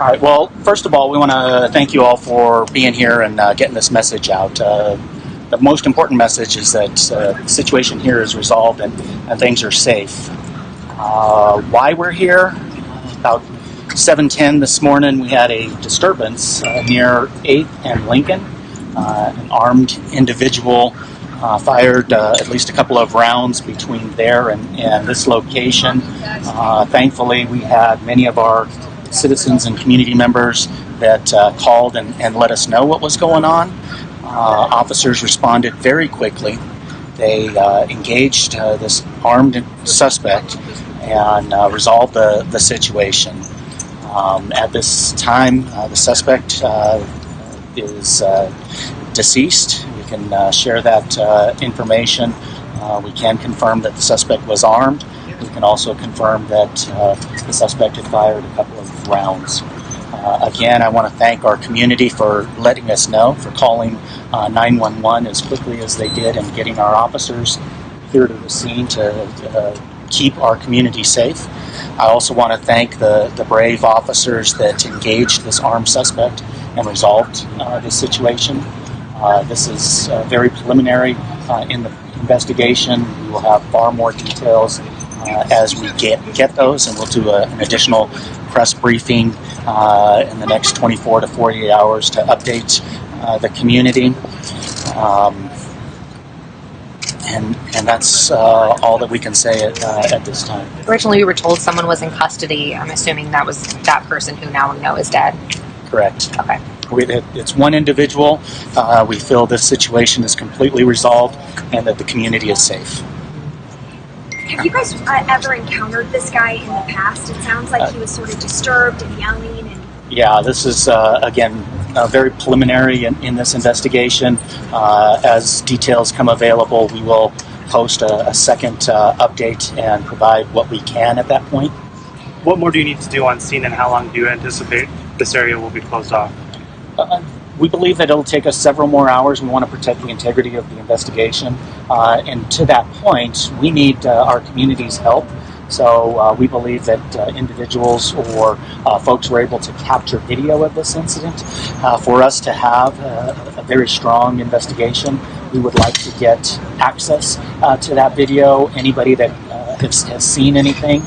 All right. Well, first of all, we want to thank you all for being here and uh, getting this message out. Uh, the most important message is that uh, the situation here is resolved and, and things are safe. Uh, why we're here? About 7:10 this morning, we had a disturbance uh, near 8th and Lincoln. Uh, an armed individual uh, fired uh, at least a couple of rounds between there and, and this location. Uh, thankfully, we had many of our citizens and community members that uh, called and, and let us know what was going on. Uh, officers responded very quickly. They uh, engaged this armed suspect and resolved the, the situation. Um, at this time, the suspect is deceased We can uh, share that uh, information. Uh, we can confirm that the suspect was armed. We can also confirm that the suspect had fired a couple of rounds. again, I want to thank our community for letting us know, for calling 911 as quickly as they did and getting our officers here to the scene to uh, keep our community safe. I also want to thank the, the brave officers that engaged this armed suspect and resolved uh, this situation. Uh, this is uh, very preliminary uh, in the investigation. We will have far more details uh, as we get get those, and we'll do a, an additional press briefing uh, in the next 24 to 48 hours to update the community. Um, and, and that's all that we can say at, at this time. Originally, we were told someone was in custody. I'm assuming that was that person who now we know is dead. Correct. Okay. We, it's one individual. Uh, we feel this situation is completely resolved and that the community is safe. Have you guys uh, ever encountered this guy in the past? It sounds like he was sort of disturbed and yelling. And yeah, this is uh, again very preliminary in, in this investigation. Uh, as details come available, we will post a, a second uh, update and provide what we can at that point. What more do you need to do on scene, and how long do you anticipate this area will be closed off? Uh, we believe that it'll take us several more hours. We want to protect the integrity of the investigation. Uh, and to that point, we need uh, our community's help. So uh, we believe that uh, individuals or uh, folks were able to capture video of this incident. for us to have a very strong investigation, we would like to get access to that video. Anybody that has, has, seen anything,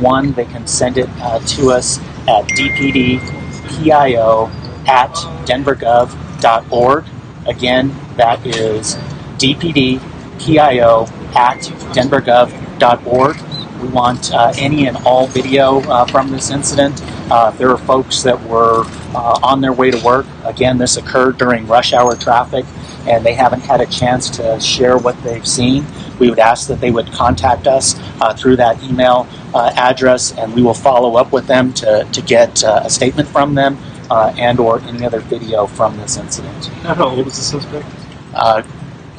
one, they can send it to us at dpdpio at denvergov.org. Again, that is dpdpio at denvergov.org. We want uh, any and all video uh, from this incident. Uh, there are folks that were uh, on their way to work. Again, this occurred during rush hour traffic and they haven't had a chance to share what they've seen. We would ask that they would contact us uh, through that email uh, address and we will follow up with them to, to get a statement from them uh, and or any other video from this incident. How old is the suspect? Uh,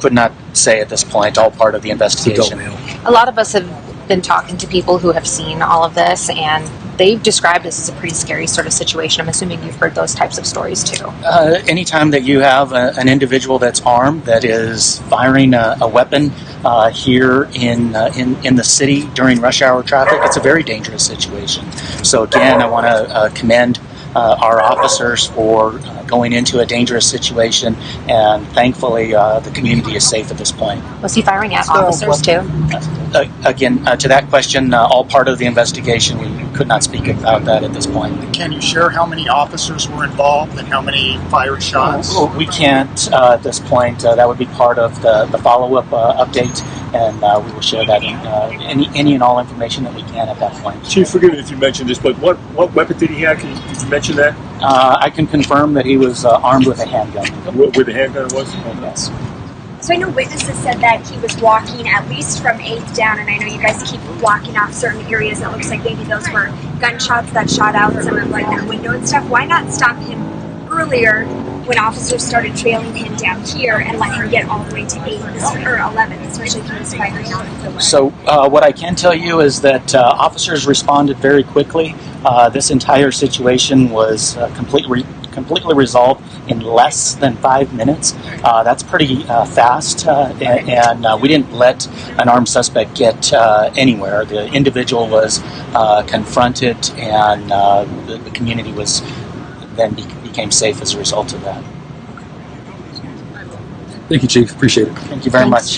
could not say at this point. All part of the investigation. A lot of us have been talking to people who have seen all of this, and they've described this as a pretty scary sort of situation. I'm assuming you've heard those types of stories too. Uh, anytime that you have a, an individual that's armed that is firing a, a weapon uh, here in, uh, in in the city during rush hour traffic, it's a very dangerous situation. So again, I want to uh, commend uh, our officers for uh, going into a dangerous situation, and thankfully uh, the community is safe at this point. Was he firing at officers too? Uh, again, uh, to that question, uh, all part of the investigation. We could not speak about that at this point. Can you share how many officers were involved and how many fired shots? we can't at this point. that would be part of the, the follow-up update and uh, we will share that in, uh, any any and all information that we can at that point. Chief, forgive me if you mentioned this, but what what weapon did he have? Can you, you mention that? Uh, I can confirm that he was uh, armed with a handgun. Where, the handgun was? Yes. So I know witnesses said that he was walking at least from 8th down, and I know you guys keep blocking off certain areas. It looks like maybe those were gunshots that shot out some of like that window and stuff. Why not stop him earlier when officers started trailing him down here and let him get all the way to 8 or 11, especially if he was firing out the way. So, uh, what I can tell you is that uh, officers responded very quickly. Uh, this entire situation was uh, completely completely resolved in less than five minutes. Uh, that's pretty uh, fast, uh, and, and uh, we didn't let an armed suspect get uh, anywhere. The individual was confronted, and the, the community was then be- became safe as a result of that. Thank you, Chief. Appreciate it. Thank you very Thanks, much.